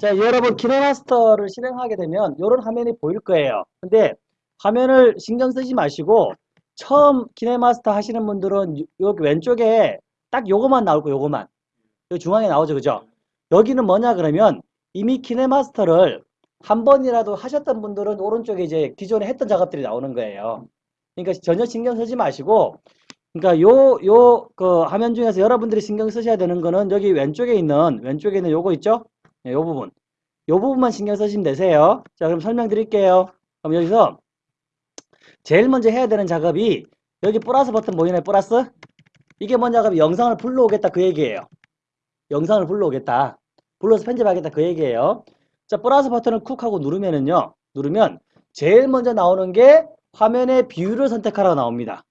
자, 여러분 키네마스터를 실행하게 되면 이런 화면이 보일 거예요. 근데 화면을 신경 쓰지 마시고 처음 키네마스터 하시는 분들은 여기 왼쪽에 딱 요거만 거예요. 요거만. 여기 중앙에 나오죠. 그죠? 여기는 뭐냐 그러면 이미 키네마스터를 한 번이라도 하셨던 분들은 오른쪽에 이제 기존에 했던 작업들이 나오는 거예요. 그러니까 전혀 신경 쓰지 마시고 그러니까 요 요 그 화면 중에서 여러분들이 신경 쓰셔야 되는 거는 여기 왼쪽에 있는 왼쪽에 있는 요거 있죠? 네, 요 부분. 요 부분만 신경 쓰시면 되세요. 자, 그럼 설명드릴게요. 그럼 여기서 제일 먼저 해야 되는 작업이 여기 플러스 버튼 보이나요? 플러스? 이게 뭔 작업이 영상을 불러오겠다 그 얘기예요. 영상을 불러오겠다. 불러서 편집하겠다 그 얘기예요. 자, 플러스 버튼을 쿡 하고 누르면은요. 누르면 제일 먼저 나오는 게 화면의 비율을 선택하라고 나옵니다.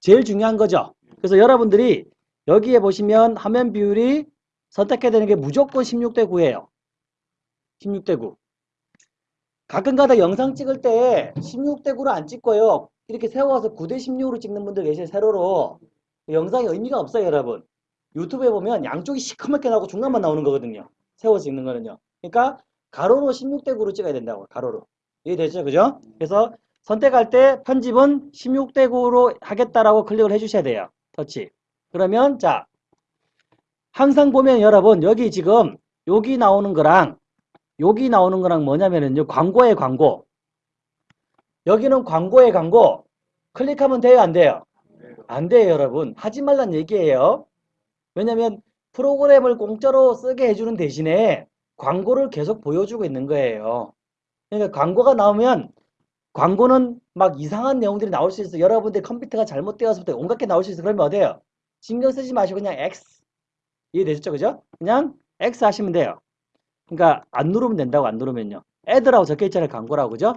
제일 중요한 거죠. 그래서 여러분들이 여기에 보시면 화면 비율이 선택해야 되는 게 무조건 16대 9예요. 16대 9. 가끔가다 영상 찍을 때 16대 9로 안 찍고요. 이렇게 세워서 9대 16으로 찍는 분들 계세요. 세로로. 영상이 의미가 없어요, 여러분. 유튜브에 보면 양쪽이 시커멓게 나오고 중간만 나오는 거거든요. 세워서 찍는 거는요. 그러니까 가로로 16대 9로 찍어야 된다고. 가로로. 이해되죠? 그죠? 그래서 선택할 때 편집은 16대 9로 하겠다라고 클릭을 해주셔야 돼요. 터치. 그러면 자 항상 보면 여러분 여기 지금 여기 나오는 거랑 여기 나오는 거랑 뭐냐면은요 광고의 광고. 여기는 광고의 광고. 클릭하면 돼요 안 돼요? 안 돼요 여러분. 하지 말란 얘기예요. 왜냐면 프로그램을 공짜로 쓰게 해주는 대신에 광고를 계속 보여주고 있는 거예요. 그러니까 광고가 나오면 광고는 막 이상한 내용들이 나올 수 있어. 여러분들 컴퓨터가 잘못되어서부터 온갖 게 나올 수 있어. 그러면 어때요? 신경 쓰지 마시고 그냥 X 이해되셨죠 그죠 그냥 X 하시면 돼요 그러니까 안 누르면 된다고 안 누르면요. Ad라고 적혀 있잖아요. 광고라고 그죠?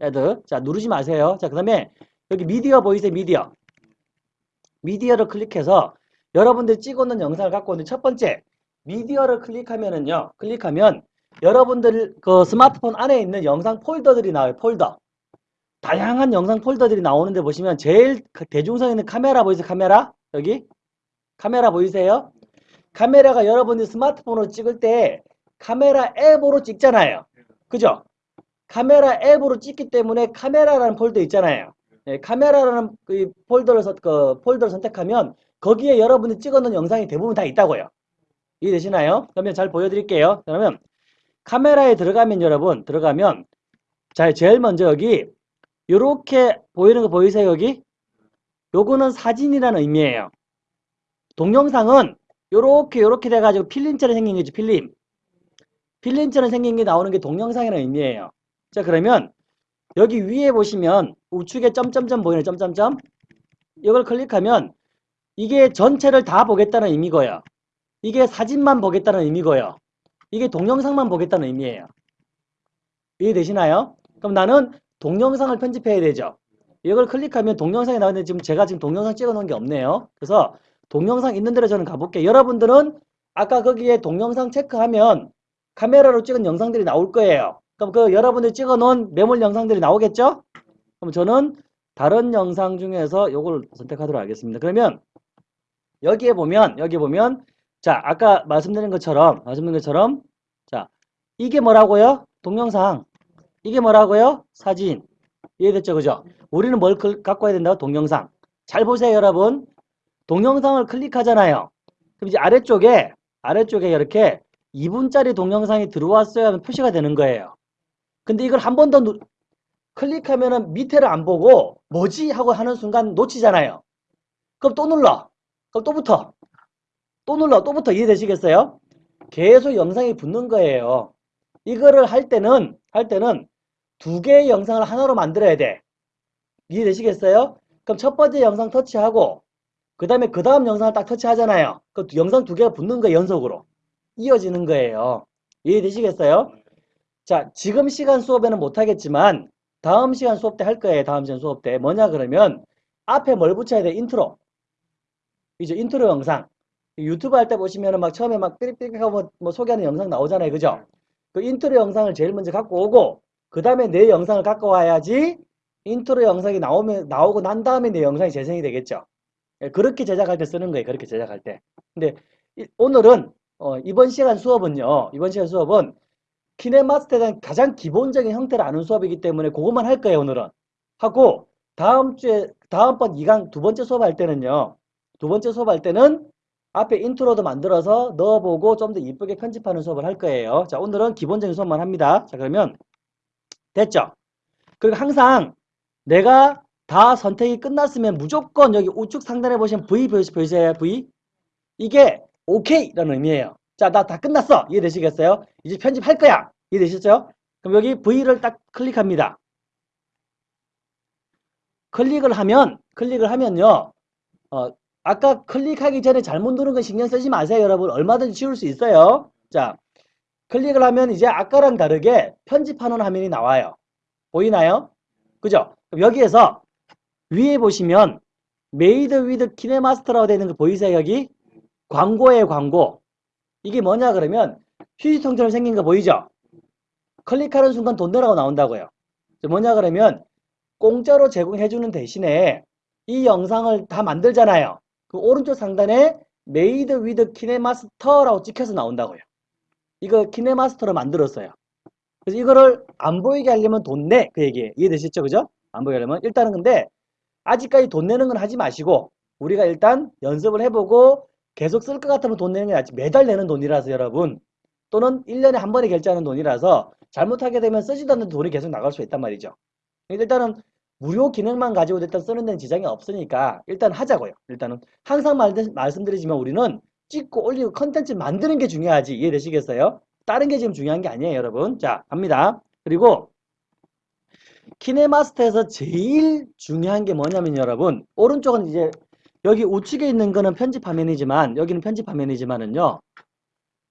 Ad. 자 누르지 마세요. 자 그 다음에 여기 미디어 보이세요? 미디어. 미디어를 클릭해서 여러분들이 찍어놓은 영상을 갖고 오는 첫 번째 미디어를 클릭하면은요. 클릭하면 여러분들 그 스마트폰 안에 있는 영상 폴더들이 나와요. 폴더. 다양한 영상 폴더들이 나오는데 보시면 제일 그 대중성 있는 카메라 보이세요? 카메라? 여기? 카메라 보이세요? 카메라가 여러분이 스마트폰으로 찍을 때 카메라 앱으로 찍잖아요. 그죠? 카메라 앱으로 찍기 때문에 카메라라는 폴더 있잖아요. 네, 카메라라는 그 폴더를, 선, 그 폴더를 선택하면 거기에 여러분이 찍어놓은 영상이 대부분 다 있다고요. 이해되시나요? 그러면 잘 보여드릴게요. 그러면 카메라에 들어가면 여러분 들어가면 자 제일 먼저 여기 이렇게 보이는 거 보이세요 여기? 요거는 사진이라는 의미예요. 동영상은 요렇게 요렇게 돼가지고 필름처럼 생긴 거죠 필름. 필름처럼 생긴 게 나오는 게 동영상이라는 의미예요. 자 그러면 여기 위에 보시면 우측에 점점점 보이는 점점점 이걸 클릭하면 이게 전체를 다 보겠다는 의미고요. 이게 사진만 보겠다는 의미고요. 이게 동영상만 보겠다는 의미예요. 이해되시나요? 그럼 나는 동영상을 편집해야 되죠. 이걸 클릭하면 동영상이 나오는데 지금 제가 지금 동영상 찍어 놓은 게 없네요. 그래서 동영상 있는 대로 저는 가볼게요. 여러분들은 아까 거기에 동영상 체크하면 카메라로 찍은 영상들이 나올 거예요. 그럼 그 여러분들이 찍어 놓은 메몰 영상들이 나오겠죠? 그럼 저는 다른 영상 중에서 이걸 선택하도록 하겠습니다. 그러면 여기에 보면 여기 보면 자 아까 말씀드린 것처럼 말씀드린 것처럼 자 이게 뭐라고요? 동영상 이게 뭐라고요? 사진 이해됐죠? 그죠? 우리는 뭘 갖고 와야 된다고? 동영상 잘 보세요 여러분 동영상을 클릭하잖아요 그럼 이제 아래쪽에 아래쪽에 이렇게 2분짜리 동영상이 들어왔어야 하면 표시가 되는 거예요. 근데 이걸 한 번 더 클릭하면 은 밑에를 안 보고 뭐지 하고 하는 순간 놓치잖아요. 그럼 또 눌러. 그럼 또 붙어. 또 눌러. 또 붙어. 이해되시겠어요? 계속 영상이 붙는 거예요. 이거를 할 때는 할 때는 두 개의 영상을 하나로 만들어야 돼. 이해되시겠어요? 그럼 첫 번째 영상 터치하고 그 다음에 그 다음 영상을 딱 터치하잖아요. 그 영상 두 개가 붙는 거예요. 연속으로. 이어지는 거예요. 이해되시겠어요? 자, 지금 시간 수업에는 못하겠지만 다음 시간 수업 때 할 거예요. 다음 시간 수업 때. 뭐냐 그러면 앞에 뭘 붙여야 돼? 인트로. 이제 인트로 영상. 유튜브 할 때 보시면은 막 처음에 막 삐릭삐릭 하고 뭐, 뭐 소개하는 영상 나오잖아요. 그죠? 그 인트로 영상을 제일 먼저 갖고 오고 그 다음에 내 영상을 갖고 와야지 인트로 영상이 나오면 나오고 난 다음에 내 영상이 재생이 되겠죠. 예, 그렇게 제작할 때 쓰는 거예요. 그렇게 제작할 때. 근데 오늘은 어, 이번 시간 수업은요. 이번 시간 수업은 KineMaster에 대한 가장 기본적인 형태를 아는 수업이기 때문에 그것만 할 거예요, 오늘은. 하고 다음 주에 다음번 2강 두 번째 수업 할 때는요. 두 번째 수업 할 때는 앞에 인트로도 만들어서 넣어보고 좀 더 이쁘게 편집하는 수업을 할 거예요. 자, 오늘은 기본적인 수업만 합니다. 자, 그러면 됐죠? 그리고 항상 내가 다 선택이 끝났으면 무조건 여기 우측 상단에 보시면 V 보이세요? V? 이게 OK라는 의미예요. 자, 나 다 끝났어. 이해되시겠어요? 이제 편집할 거야. 이해되셨죠? 그럼 여기 V를 딱 클릭합니다. 클릭을 하면, 클릭을 하면요. 어, 아까 클릭하기 전에 잘못 누른 건 신경 쓰지 마세요, 여러분. 얼마든지 지울 수 있어요. 자, 클릭을 하면 이제 아까랑 다르게 편집하는 화면이 나와요. 보이나요? 그죠? 여기에서 위에 보시면 Made with KineMaster라고 되어 있는 거 보이세요, 여기? 광고예요, 광고. 이게 뭐냐 그러면 휴지통처럼 생긴 거 보이죠? 클릭하는 순간 돈 내라고 나온다고요. 뭐냐 그러면 공짜로 제공해주는 대신에 이 영상을 다 만들잖아요. 그 오른쪽 상단에 Made with KineMaster라고 찍혀서 나온다고요. 이거 KineMaster로 만들었어요. 그래서 이거를 안 보이게 하려면 돈 내. 그 얘기예요. 이해되셨죠? 그죠? 안 보이게 하려면. 일단은 근데 아직까지 돈 내는 건 하지 마시고 우리가 일단 연습을 해보고 계속 쓸 것 같으면 돈 내는 게 낫지. 매달 내는 돈이라서 여러분. 또는 1년에 한 번에 결제하는 돈이라서 잘못하게 되면 쓰지도 않는 돈이 계속 나갈 수 있단 말이죠. 일단은 무료 기능만 가지고 일단 쓰는 데는 지장이 없으니까 일단 하자고요. 일단은 항상 말, 말씀드리지만 우리는 찍고 올리고 컨텐츠 만드는 게 중요하지. 이해되시겠어요? 다른 게 지금 중요한 게 아니에요, 여러분. 자, 갑니다. 그리고 키네마스터에서 제일 중요한 게 뭐냐면 여러분. 오른쪽은 이제 여기 우측에 있는 거는 편집 화면이지만 여기는 편집 화면이지만은요.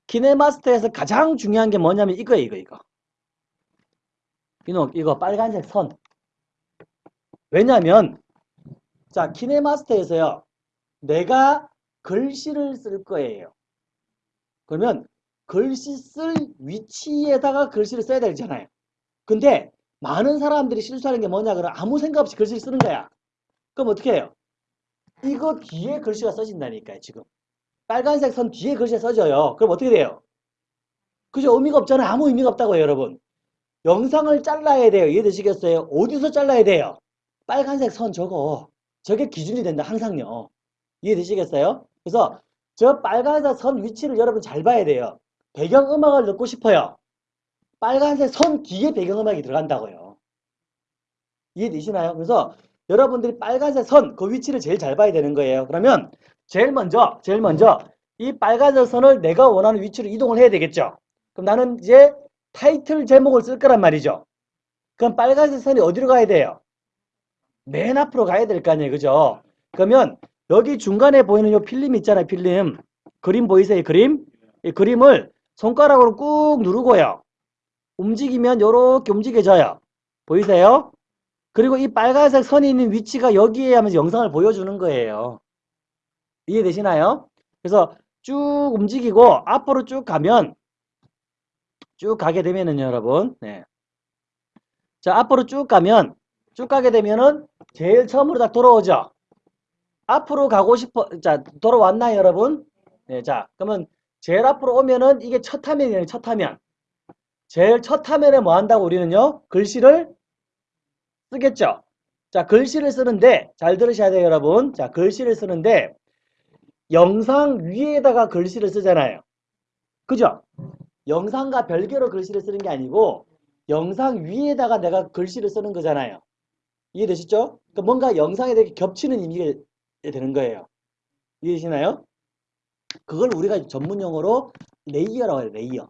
키네마스터에서 가장 중요한 게 뭐냐면 이거 이거 이거, 이거 빨간색 선. 왜냐면 자 키네마스터에서요. 내가 글씨를 쓸 거예요. 그러면 글씨 쓸 위치에다가 글씨를 써야 되잖아요. 근데 많은 사람들이 실수하는 게 뭐냐 그러면 아무 생각 없이 글씨를 쓰는 거야. 그럼 어떻게 해요? 이거 뒤에 글씨가 써진다니까요 지금. 빨간색 선 뒤에 글씨가 써져요. 그럼 어떻게 돼요? 그죠 의미가 없잖아요. 아무 의미가 없다고요 여러분. 영상을 잘라야 돼요. 이해되시겠어요? 어디서 잘라야 돼요? 빨간색 선 저거. 저게 기준이 된다 항상요. 이해되시겠어요? 그래서 저 빨간색 선 위치를 여러분 잘 봐야 돼요. 배경음악을 넣고 싶어요 빨간색 선 뒤에 배경음악이 들어간다고요 이해되시나요 그래서 여러분들이 빨간색 선 그 위치를 제일 잘 봐야 되는 거예요. 그러면 제일 먼저 제일 먼저 이 빨간색 선을 내가 원하는 위치로 이동을 해야 되겠죠. 그럼 나는 이제 타이틀 제목을 쓸 거란 말이죠. 그럼 빨간색 선이 어디로 가야 돼요? 맨 앞으로 가야 될 거 아니에요. 그죠? 그러면 여기 중간에 보이는 이 필름 있잖아요. 필름. 그림 보이세요? 그림? 이 그림을 손가락으로 꾹 누르고요. 움직이면 이렇게 움직여져요. 보이세요? 그리고 이 빨간색 선이 있는 위치가 여기에 하면서 영상을 보여주는 거예요. 이해되시나요? 그래서 쭉 움직이고 앞으로 쭉 가면 쭉 가게 되면은 여러분 네. 자 앞으로 쭉 가면 쭉 가게 되면은 제일 처음으로 딱 돌아오죠. 앞으로 가고 싶어 자 돌아왔나요 여러분? 네, 자 그러면 제일 앞으로 오면은 이게 첫 화면이에요 첫 화면. 제일 첫 화면에 뭐 한다고 우리는요 글씨를 쓰겠죠. 자, 글씨를 쓰는데 잘 들으셔야 돼요, 여러분. 자, 글씨를 쓰는데 영상 위에다가 글씨를 쓰잖아요. 그죠? 영상과 별개로 글씨를 쓰는 게 아니고 영상 위에다가 내가 글씨를 쓰는 거잖아요. 이해되시죠? 그러니까 뭔가 영상에 대해 겹치는 의미가 되는 거예요. 이해되시나요? 그걸 우리가 전문 용어로 layer라고 해요, layer.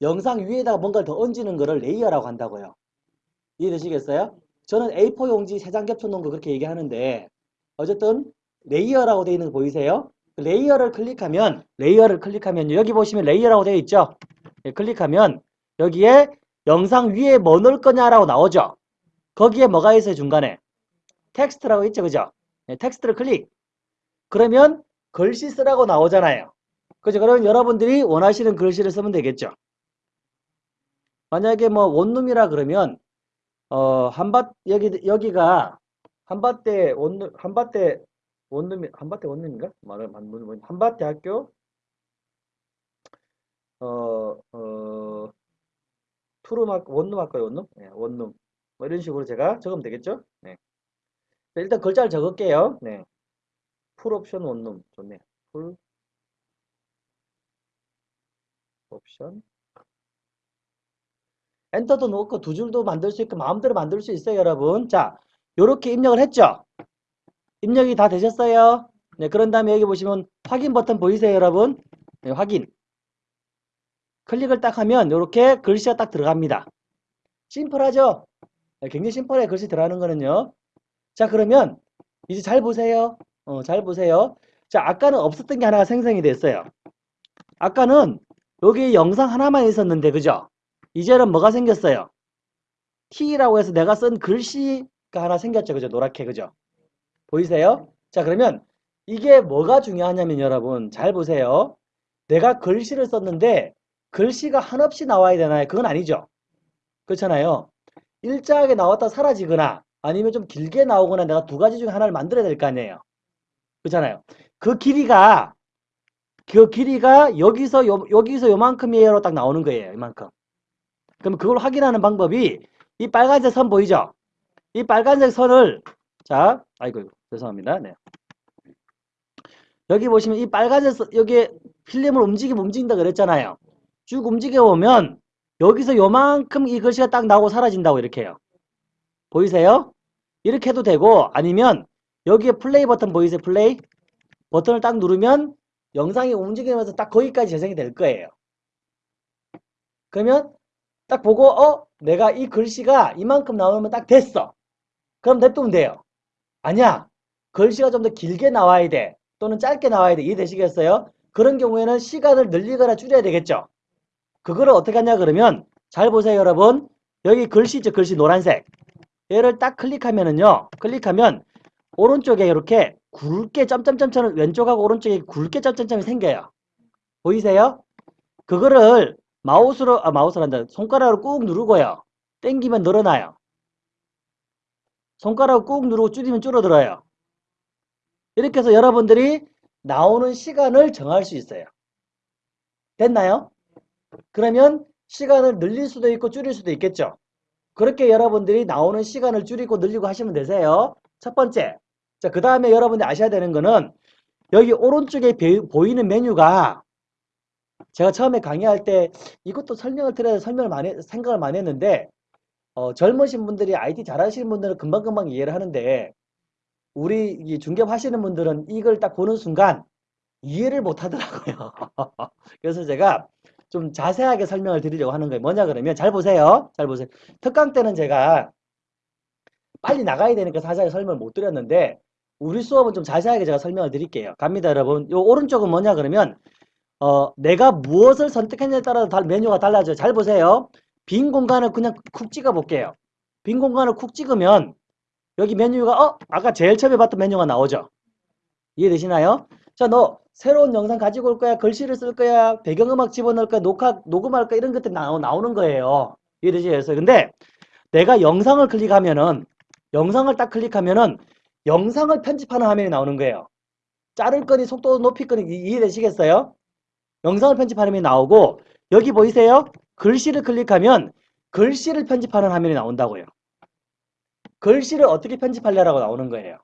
영상 위에다가 뭔가를 더 얹는 거를 layer라고 한다고요. 이해되시겠어요? 저는 A4 용지 3장 겹쳐놓은 거 그렇게 얘기하는데 어쨌든 layer라고 되어 있는 거 보이세요? layer를 클릭하면 layer를 클릭하면 여기 보시면 layer라고 되어 있죠? 네, 클릭하면 여기에 영상 위에 뭐 넣을 거냐라고 나오죠? 거기에 뭐가 있어요 중간에? 텍스트라고 있죠 그죠? 네, 텍스트를 클릭 그러면 글씨 쓰라고 나오잖아요 그죠? 그러면 여러분들이 원하시는 글씨를 쓰면 되겠죠? 만약에 뭐 원룸이라 그러면 어 한밭 여기 여기가 한밭대 원룸 한밭대 원룸이 한밭대 원룸인가 말을 한번 뭐, 뭐, 한밭대 학교 어, 어, 투룸 학, 원룸 할까요, 원룸? 네, 원룸. 뭐 이런 식으로 제가 적으면 되겠죠? 네. 일단 글자를 적을게요. 네. full option 원룸. 좋네. full 옵션 엔터도 넣고 두 줄도 만들 수 있고 마음대로 만들 수 있어요, 여러분. 자, 요렇게 입력을 했죠? 입력이 다 되셨어요? 네, 그런 다음에 여기 보시면 확인 버튼 보이세요, 여러분? 네, 확인. 클릭을 딱 하면 이렇게 글씨가 딱 들어갑니다. 심플하죠? 네, 굉장히 심플해 글씨 들어가는 거는요. 자, 그러면 이제 잘 보세요. 어, 잘 보세요. 자, 아까는 없었던 게 하나가 생성이 됐어요. 아까는 여기 영상 하나만 있었는데, 그죠? 이제는 뭐가 생겼어요? T라고 해서 내가 쓴 글씨가 하나 생겼죠. 그죠? 노랗게, 그죠? 보이세요? 자, 그러면 이게 뭐가 중요하냐면 여러분, 잘 보세요. 내가 글씨를 썼는데 글씨가 한없이 나와야 되나요? 그건 아니죠. 그렇잖아요. 일자하게 나왔다 사라지거나 아니면 좀 길게 나오거나 내가 두 가지 중에 하나를 만들어야 될 거 아니에요. 그렇잖아요. 그 길이가 그 길이가 여기서 요, 여기서 요만큼이에요로 딱 나오는 거예요. 이만큼. 그럼 그걸 확인하는 방법이 이 빨간색 선 보이죠? 이 빨간색 선을 자, 아이고 죄송합니다. 네. 여기 보시면 이 빨간색 선, 여기 필름을 움직이면 움직인다 그랬잖아요. 쭉 움직여 보면 여기서 요만큼 이 글씨가 딱 나오고 사라진다고 이렇게 해요. 보이세요? 이렇게 해도 되고 아니면 여기에 플레이 버튼 보이세요? 플레이 버튼을 딱 누르면 영상이 움직이면서 딱 거기까지 재생이 될 거예요. 그러면 딱 보고 어? 내가 이 글씨가 이만큼 나오면 딱 됐어. 그럼 냅두면 돼요. 아니야. 글씨가 좀 더 길게 나와야 돼. 또는 짧게 나와야 돼. 이해되시겠어요? 그런 경우에는 시간을 늘리거나 줄여야 되겠죠. 그거를 어떻게 하냐 그러면 잘 보세요 여러분. 여기 글씨 있죠. 글씨 노란색. 얘를 딱 클릭하면은요. 클릭하면 오른쪽에 이렇게 굵게 점점점점 왼쪽하고 오른쪽에 굵게 점점점이 생겨요. 보이세요? 그거를 마우스로 아 마우스로 한다. 손가락으로 꾹 누르고요. 땡기면 늘어나요. 손가락을 꾹 누르고 줄이면 줄어들어요. 이렇게 해서 여러분들이 나오는 시간을 정할 수 있어요. 됐나요? 그러면 시간을 늘릴 수도 있고 줄일 수도 있겠죠. 그렇게 여러분들이 나오는 시간을 줄이고 늘리고 하시면 되세요. 첫 번째. 자, 그 다음에 여러분들이 아셔야 되는 거는 여기 오른쪽에 보이는 메뉴가 제가 처음에 강의할 때 이것도 설명을 드려야 설명을 많이 생각을 많이 했는데 어, 젊으신 분들이 IT 잘하시는 분들은 금방금방 이해를 하는데 우리 중개업 하시는 분들은 이걸 딱 보는 순간 이해를 못 하더라고요. 그래서 제가 좀 자세하게 설명을 드리려고 하는 거예요. 뭐냐 그러면 잘 보세요. 잘 보세요. 특강 때는 제가 빨리 나가야 되니까 자세하게 설명을 못 드렸는데 우리 수업은 좀 자세하게 제가 설명을 드릴게요. 갑니다 여러분. 요 오른쪽은 뭐냐 그러면 어, 내가 무엇을 선택했냐에 따라서 메뉴가 달라져요. 잘 보세요. 빈 공간을 그냥 쿡 찍어 볼게요. 빈 공간을 쿡 찍으면 여기 메뉴가 어? 아까 제일 처음에 봤던 메뉴가 나오죠. 이해되시나요? 자, 너 새로운 영상 가지고 올 거야? 글씨를 쓸 거야? 배경음악 집어넣을 거야? 녹화, 녹음할 거야? 이런 것들이 나오, 나오는 거예요. 이해되시겠어요? 근데 내가 영상을 클릭하면은 영상을 딱 클릭하면은 영상을 편집하는 화면이 나오는 거예요. 자를 거니 속도 높일 거니 이해되시겠어요? 영상을 편집하는 화면이 나오고 여기 보이세요? 글씨를 클릭하면 글씨를 편집하는 화면이 나온다고요. 글씨를 어떻게 편집하려고 나오는 거예요.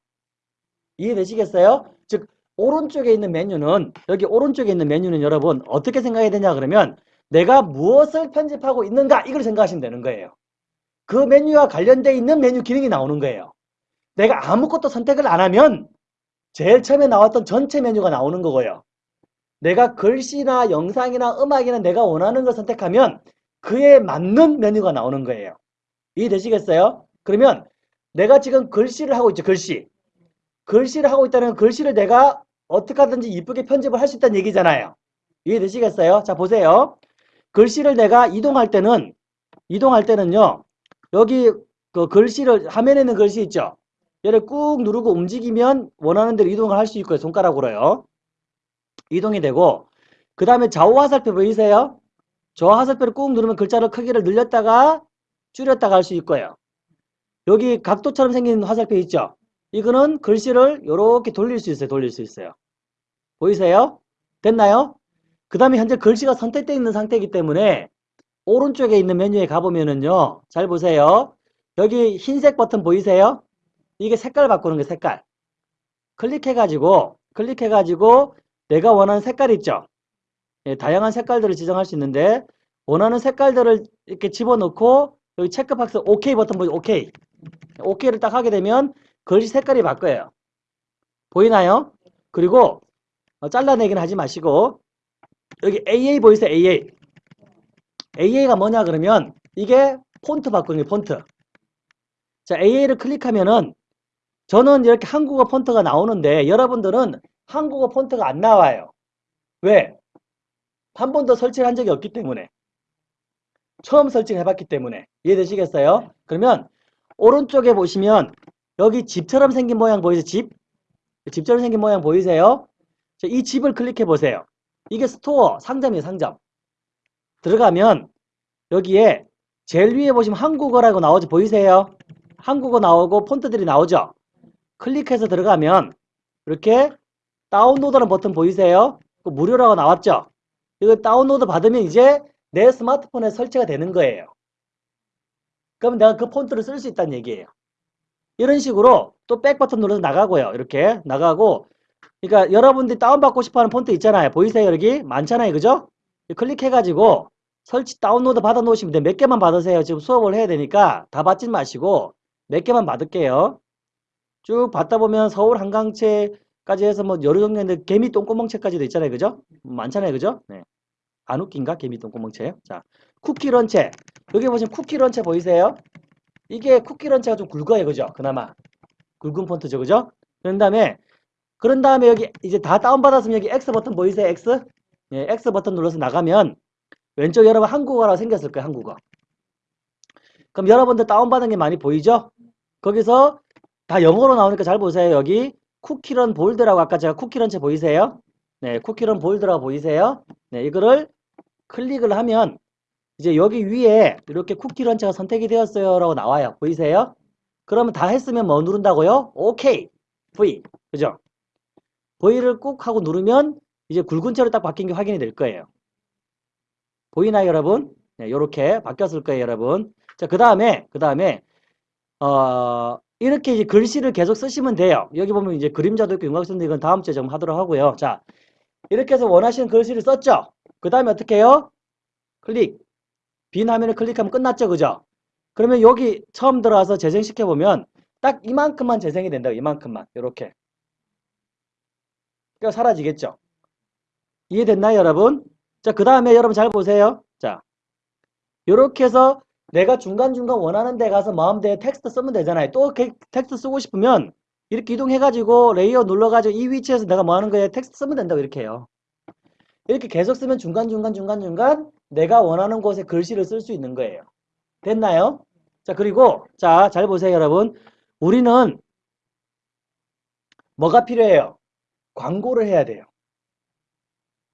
이해되시겠어요? 즉 오른쪽에 있는 메뉴는 여기 오른쪽에 있는 메뉴는 여러분 어떻게 생각해야 되냐 그러면 내가 무엇을 편집하고 있는가 이걸 생각하시면 되는 거예요. 그 메뉴와 관련되어 있는 메뉴 기능이 나오는 거예요. 내가 아무것도 선택을 안 하면 제일 처음에 나왔던 전체 메뉴가 나오는 거고요. 내가 글씨나 영상이나 음악이나 내가 원하는 걸 선택하면 그에 맞는 메뉴가 나오는 거예요. 이해되시겠어요? 그러면 내가 지금 글씨를 하고 있죠. 글씨. 글씨를 하고 있다는 글씨를 내가 어떻게 하든지 이쁘게 편집을 할 수 있다는 얘기잖아요. 이해되시겠어요? 자 보세요. 글씨를 내가 이동할 때는 이동할 때는요. 여기 그 글씨를 화면에 있는 글씨 있죠. 얘를 꾹 누르고 움직이면 원하는 대로 이동을 할 수 있고요. 손가락으로요. 이동이 되고 그 다음에 좌우 화살표 보이세요? 좌우 화살표를 꾹 누르면 글자를 크기를 늘렸다가 줄였다가 할 수 있고요. 여기 각도처럼 생긴 화살표 있죠? 이거는 글씨를 이렇게 돌릴 수 있어요. 돌릴 수 있어요. 보이세요? 됐나요? 그 다음에 현재 글씨가 선택되어 있는 상태이기 때문에 오른쪽에 있는 메뉴에 가보면은요. 잘 보세요. 여기 흰색 버튼 보이세요? 이게 색깔 바꾸는 게 색깔. 클릭해가지고 클릭해가지고 내가 원하는 색깔 있죠. 예, 다양한 색깔들을 지정할 수 있는데 원하는 색깔들을 이렇게 집어넣고 여기 체크박스 OK 버튼 보이죠? OK. OK를 딱 하게 되면 글씨 색깔이 바뀌어요. 보이나요? 그리고 어, 잘라내기는 하지 마시고 여기 AA 보이세요? AA. AA가 뭐냐 그러면 이게 폰트 바꾸는 게 폰트. 자, AA를 클릭하면은 저는 이렇게 한국어 폰트가 나오는데 여러분들은 한국어 폰트가 안 나와요. 왜? 한 번도 설치를 한 적이 없기 때문에. 처음 설치를 해봤기 때문에. 이해되시겠어요? 그러면 오른쪽에 보시면 여기 집처럼 생긴 모양 보이세요? 집? 집처럼 생긴 모양 보이세요? 자, 이 집을 클릭해 보세요. 이게 store, 상점이에요, 상점. 들어가면 여기에 제일 위에 보시면 한국어라고 나오죠? 보이세요? 한국어 나오고 폰트들이 나오죠? 클릭해서 들어가면 이렇게 다운로드라는 버튼 보이세요? 그 무료라고 나왔죠? 이거 다운로드 받으면 이제 내 스마트폰에 설치가 되는 거예요. 그럼 내가 그 폰트를 쓸 수 있다는 얘기예요. 이런 식으로 또 백 버튼 눌러서 나가고요. 이렇게 나가고 그러니까 여러분들이 다운받고 싶어하는 폰트 있잖아요. 보이세요? 여기 많잖아요. 그죠? 클릭해가지고 설치 다운로드 받아 놓으시면 돼요. 몇 개만 받으세요. 지금 수업을 해야 되니까 다 받지 마시고 몇 개만 받을게요. 쭉 받다 보면 서울 한강채 까지 해서 뭐 여러 종류인데 개미 똥구멍채까지도 있잖아요. 그죠? 많잖아요. 그죠? 네. 안 웃긴가? 개미 똥구멍채. 자, 쿠키 런체. 여기 보시면 쿠키 런체 보이세요? 이게 쿠키 런체가 좀 굵어요. 그죠? 그나마. 굵은 폰트죠. 그죠? 그런 다음에 그런 다음에 여기 이제 다 다운받았으면 여기 X 버튼 보이세요? X? 예, X 버튼 눌러서 나가면 왼쪽 여러분 한국어라고 생겼을 거예요. 한국어. 그럼 여러분들 다운받은 게 많이 보이죠? 거기서 다 영어로 나오니까 잘 보세요. 여기 쿠키런 볼드라고 아까 제가 쿠키런체 보이세요? 네, 쿠키런 볼드라고 보이세요? 네, 이거를 클릭을 하면 이제 여기 위에 이렇게 쿠키런체가 선택이 되었어요 라고 나와요. 보이세요? 그러면 다 했으면 뭐 누른다고요? OK. V. 그죠? V를 꾹 하고 누르면 이제 굵은 채로 딱 바뀐 게 확인이 될 거예요. 보이나요, 여러분? 네, 이렇게 바뀌었을 거예요, 여러분. 자, 그 다음에, 그 다음에, 어, 이렇게 이제 글씨를 계속 쓰시면 돼요. 여기 보면 이제 그림자도 있고 윤곽선도 이건 다음 주에 좀 하도록 하고요. 자, 이렇게 해서 원하시는 글씨를 썼죠? 그 다음에 어떻게 해요? 클릭. 빈 화면을 클릭하면 끝났죠, 그죠? 그러면 여기 처음 들어와서 재생시켜 보면 딱 이만큼만 재생이 된다. 이만큼만. 이렇게. 그러니까 사라지겠죠. 이해됐나요, 여러분? 자, 그 다음에 여러분 잘 보세요. 자, 이렇게 해서 내가 중간중간 원하는 데 가서 마음대로 텍스트 쓰면 되잖아요. 또 텍스트 쓰고 싶으면 이렇게 이동해가지고 layer 눌러가지고 이 위치에서 내가 뭐 하는 거예요? 텍스트 쓰면 된다고 이렇게 해요. 이렇게 계속 쓰면 중간중간 중간중간 내가 원하는 곳에 글씨를 쓸 수 있는 거예요. 됐나요? 자, 그리고 자, 잘 보세요, 여러분. 우리는 뭐가 필요해요? 광고를 해야 돼요.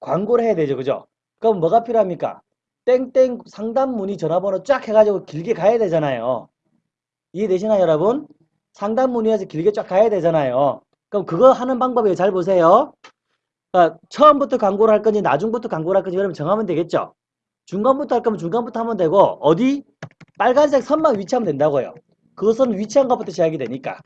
광고를 해야 되죠. 그죠? 그럼 뭐가 필요합니까? 땡땡 상담 문의 전화번호 쫙 해가지고 길게 가야 되잖아요. 이해되시나요, 여러분? 상담 문의해서 길게 쫙 가야 되잖아요. 그럼 그거 하는 방법이에요. 잘 보세요. 그러니까 처음부터 광고를 할 건지 나중부터 광고를 할 건지 여러분 정하면 되겠죠. 중간부터 할 거면 중간부터 하면 되고 어디? 빨간색 선만 위치하면 된다고요. 그것은 위치한 것부터 시작이 되니까.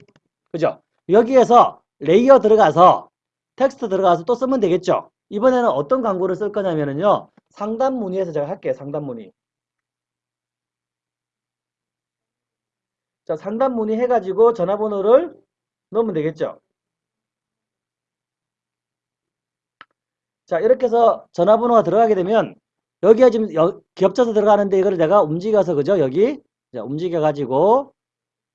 그죠? 여기에서 layer 들어가서 텍스트 들어가서 또 쓰면 되겠죠. 이번에는 어떤 광고를 쓸 거냐면요. 상담 문의에서 제가 할게요. 상담 문의. 자, 상담 문의 해가지고 전화번호를 넣으면 되겠죠. 자, 이렇게 해서 전화번호가 들어가게 되면 여기가 지금 여, 겹쳐서 들어가는데 이거를 내가 움직여서 그죠? 여기 자, 움직여가지고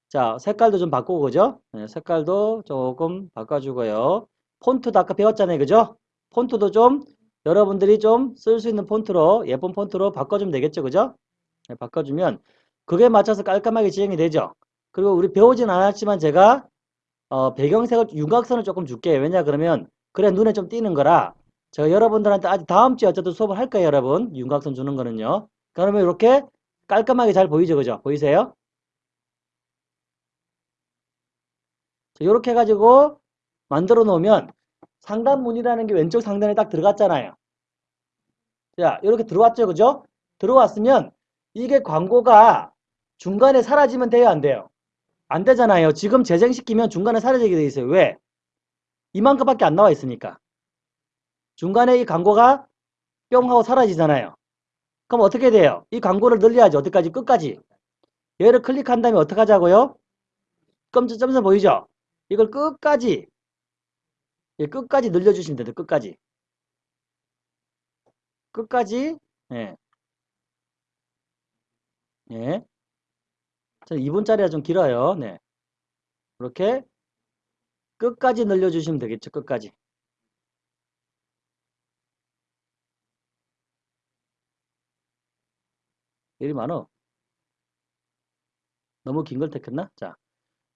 자, 색깔도 좀 바꾸고 그죠? 네, 색깔도 조금 바꿔주고요. 폰트도 아까 배웠잖아요. 그죠? 폰트도 좀 여러분들이 좀 쓸 수 있는 폰트로 예쁜 폰트로 바꿔주면 되겠죠. 그죠? 네, 바꿔주면 그게 맞춰서 깔끔하게 지정이 되죠. 그리고 우리 배우진 않았지만 제가 어, 배경색을 윤곽선을 조금 줄게요. 왜냐 그러면 그래 눈에 좀 띄는 거라 제가 여러분들한테 아직 다음 주에 어쨌든 수업을 할 거예요. 여러분 윤곽선 주는 거는요. 그러면 이렇게 깔끔하게 잘 보이죠. 그죠? 보이세요? 이렇게 해가지고 만들어 놓으면 상단문이라는 게 왼쪽 상단에 딱 들어갔잖아요. 자, 이렇게 들어왔죠. 그죠? 들어왔으면 이게 광고가 중간에 사라지면 돼요, 안 돼요? 안 되잖아요. 지금 재생시키면 중간에 사라지게 돼 있어요. 왜? 이만큼밖에 안 나와 있으니까. 중간에 이 광고가 뿅 하고 사라지잖아요. 그럼 어떻게 돼요? 이 광고를 늘려야지. 어디까지? 끝까지. 얘를 클릭한 다음에 어떻게 하자고요? 점점 보이죠? 이걸 끝까지 예, 끝까지 늘려주시면 돼요. 끝까지. 끝까지 예. 예. 2분짜리가 좀 길어요. 네. 이렇게 끝까지 늘려주시면 되겠죠. 끝까지. 일이 많어. 너무 긴 걸 택했나? 자,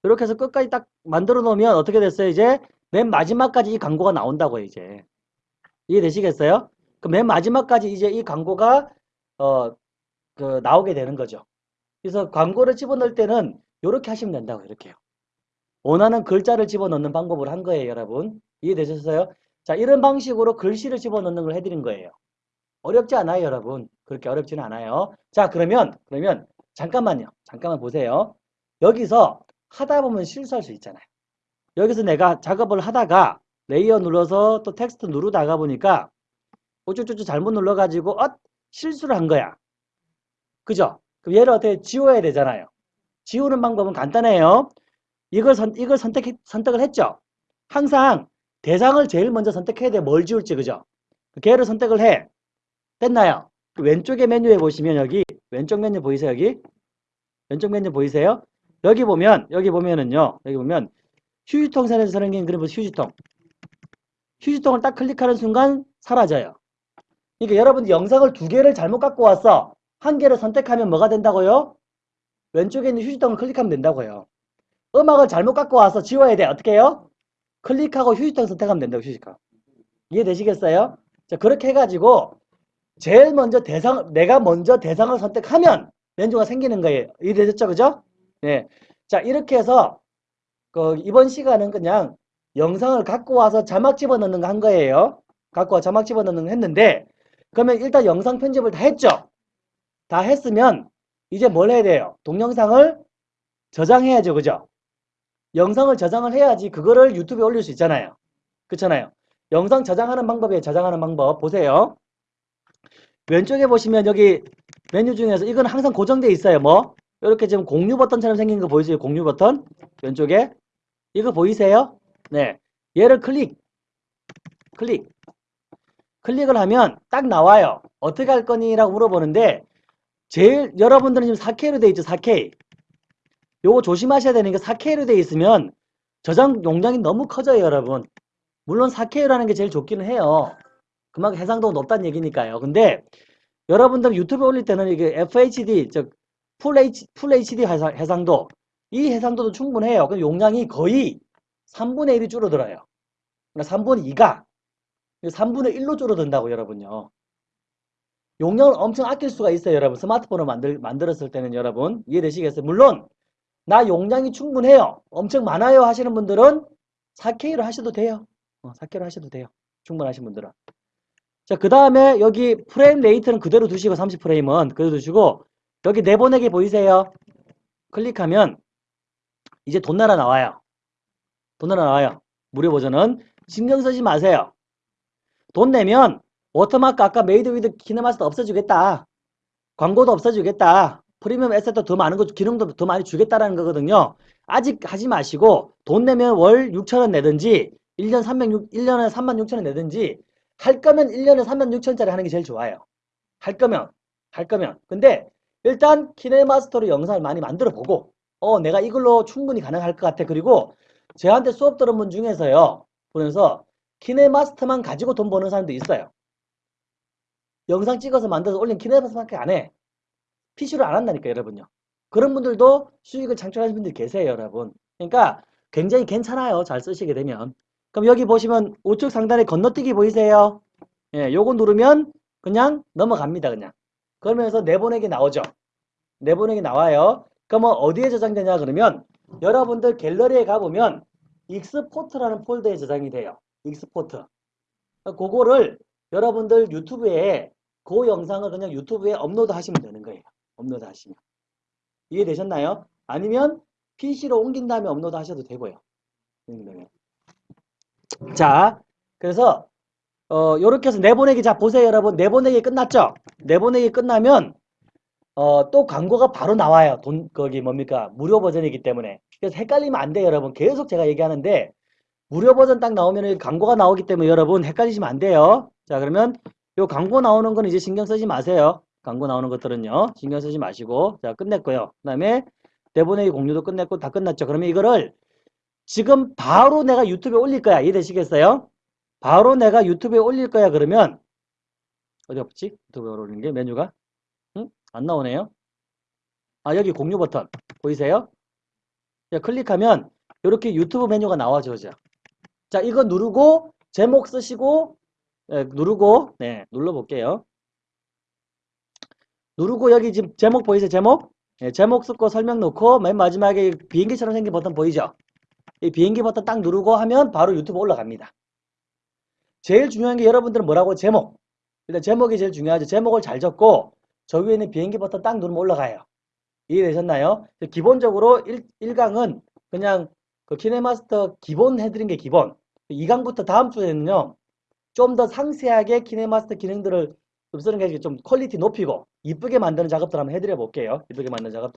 이렇게 해서 끝까지 딱 만들어 놓으면 어떻게 됐어요? 이제 맨 마지막까지 이 광고가 나온다고요. 이제 이해되시겠어요? 그 맨 마지막까지 이제 이 광고가 어, 그 나오게 되는 거죠. 그래서 광고를 집어넣을 때는 이렇게 하시면 된다고 이렇게요. 원하는 글자를 집어넣는 방법을 한 거예요, 여러분. 이해되셨어요? 자, 이런 방식으로 글씨를 집어넣는 걸 해드린 거예요. 어렵지 않아요, 여러분. 그렇게 어렵지는 않아요. 자, 그러면, 그러면, 잠깐만요. 잠깐만 보세요. 여기서 하다 보면 실수할 수 있잖아요. 여기서 내가 작업을 하다가 layer 눌러서 또 텍스트 누르다가 보니까 우쭈쭈쭈 잘못 눌러가지고, 어? 실수를 한 거야. 그죠? 그럼 얘를 어떻게 지워야 되잖아요. 지우는 방법은 간단해요. 이걸 선, 이걸 선택, 선택을 했죠. 항상 대상을 제일 먼저 선택해야 돼. 뭘 지울지, 그죠? 걔를 선택을 해. 됐나요? 그 왼쪽에 메뉴에 보시면 여기, 왼쪽 메뉴 보이세요, 여기? 왼쪽 메뉴 보이세요? 여기 보면, 여기 보면은요, 여기 보면, 휴지통 선에서 선생님 그림 보세요, 휴지통. 휴지통을 딱 클릭하는 순간 사라져요. 그러니까 여러분 영상을 두 개를 잘못 갖고 왔어. 한 개를 선택하면 뭐가 된다고요? 왼쪽에 있는 휴지통을 클릭하면 된다고요. 음악을 잘못 갖고 와서 지워야 돼. 어떻게 해요? 클릭하고 휴지통 선택하면 된다고 휴지통. 이해되시겠어요? 자, 그렇게 해가지고 제일 먼저 대상, 내가 먼저 대상을 선택하면 왼쪽가 생기는 거예요. 이해되셨죠? 그죠? 네. 자, 이렇게 해서 그 이번 시간은 그냥 영상을 갖고 와서 자막 집어넣는 거 한 거예요. 갖고 와 자막 집어넣는 거 했는데 그러면 일단 영상 편집을 다 했죠? 다 했으면 이제 뭘 해야 돼요? 동영상을 저장해야죠. 그죠? 영상을 저장을 해야지 그거를 유튜브에 올릴 수 있잖아요. 그렇잖아요. 영상 저장하는 방법이에요. 저장하는 방법. 보세요. 왼쪽에 보시면 여기 메뉴 중에서 이건 항상 고정되어 있어요. 뭐? 이렇게 지금 공유 버튼처럼 생긴 거 보이세요? 공유 버튼? 왼쪽에. 이거 보이세요? 네. 얘를 클릭. 클릭. 클릭을 하면 딱 나와요. 어떻게 할 거니? 라고 물어보는데 제일 여러분들은 지금 4K로 돼 있죠. 4K. 요거 조심하셔야 되는 게 4K로 돼 있으면 저장 용량이 너무 커져요. 여러분. 물론 4K라는 게 제일 좋기는 해요. 그만큼 해상도가 높다는 얘기니까요. 근데 여러분들 유튜브에 올릴 때는 이게 FHD, 즉 full, H, full HD 해상, 해상도 이 해상도도 충분해요. 그 용량이 거의 3분의 1이 줄어들어요. 그러니까 3분의 2가 3분의 1로 줄어든다고 여러분요. 용량을 엄청 아낄 수가 있어요. 여러분 스마트폰을 만들, 만들었을 때는 여러분 이해되시겠어요? 물론 나 용량이 충분해요. 엄청 많아요 하시는 분들은 4K로 하셔도 돼요. 어, 4K로 하셔도 돼요. 충분하신 분들은. 자, 그 다음에 여기 frame rate는 그대로 두시고 30프레임은 그대로 두시고 여기 내보내기 보이세요? 클릭하면 이제 돈 내라 나와요. 돈 내라 나와요. 무료 버전은 신경 쓰지 마세요. 돈 내면 워터마크 아까 Made with KineMaster 없어지겠다. 광고도 없어지겠다. 프리미엄 에셋도 더 많은 거 기능도 더 많이 주겠다라는 거거든요. 아직 하지 마시고 돈 내면 월 6천원 내든지 1년 306, 1년에 3만 6천원 내든지 할 거면 1년에 3만 6천짜리 하는 게 제일 좋아요. 할 거면 할 거면 근데 일단 키네마스터로 영상을 많이 만들어 보고 어 내가 이걸로 충분히 가능할 것 같아. 그리고 저한테 수업 들은 분 중에서요. 보면서 키네마스터만 가지고 돈 버는 사람도 있어요. 영상 찍어서 만들어서 올린 KineMaster밖에 안 해. PC로 안 한다니까 여러분요. 그런 분들도 수익을 창출하시는 분들이 계세요 여러분. 그러니까 굉장히 괜찮아요. 잘 쓰시게 되면. 그럼 여기 보시면 우측 상단에 건너뛰기 보이세요? 예, 요거 누르면 그냥 넘어갑니다. 그냥. 그러면서 내보내기 나오죠. 내보내기 나와요. 그러면 어디에 저장되냐 그러면 여러분들 갤러리에 가보면 Export라는 폴더에 저장이 돼요. Export. 그거를 여러분들 유튜브에 그 영상을 그냥 유튜브에 업로드 하시면 되는 거예요. 업로드 하시면. 이해되셨나요? 아니면 PC로 옮긴 다음에 업로드 하셔도 되고요. 네. 자, 그래서 어, 요렇게 해서 내보내기 자 보세요 여러분 내보내기 끝났죠? 내보내기 끝나면 어, 또 광고가 바로 나와요. 돈 거기 뭡니까? 무료 버전이기 때문에. 그래서 헷갈리면 안 돼요, 여러분. 계속 제가 얘기하는데 무료 버전 딱 나오면 광고가 나오기 때문에 여러분 헷갈리시면 안 돼요. 자, 그러면 요 광고 나오는 건 이제 신경 쓰지 마세요. 광고 나오는 것들은요. 신경 쓰지 마시고. 자, 끝냈고요. 그 다음에 내보내기 공유도 끝냈고 다 끝났죠. 그러면 이거를 지금 바로 내가 유튜브에 올릴 거야. 이해되시겠어요? 바로 내가 유튜브에 올릴 거야. 그러면 어디 없지? 유튜브에 올리는 게 메뉴가 응? 안 나오네요. 아, 여기 공유 버튼 보이세요? 자, 클릭하면 이렇게 유튜브 메뉴가 나와줘죠. 자, 이거 누르고 제목 쓰시고 예, 누르고 네, 눌러 볼게요. 누르고 여기 지금 제목 보이세요? 제목? 예, 제목 쓰고 설명 넣고 맨 마지막에 비행기처럼 생긴 버튼 보이죠? 이 비행기 버튼 딱 누르고 하면 바로 유튜브 올라갑니다. 제일 중요한 게 여러분들은 뭐라고? 제목. 일단 제목이 제일 중요하죠. 제목을 잘 적고 저 위에 있는 비행기 버튼 딱 누르면 올라가요. 이해되셨나요? 기본적으로 1, 1강은 그냥 그 KineMaster 기본 해드린 게 기본. 2강부터 다음 주에는요. 좀 더 상세하게 KineMaster 기능들을 좀 쓰는 게 좀 quality 높이고 이쁘게 만드는 작업들 한번 해드려 볼게요. 이쁘게 만드는 작업.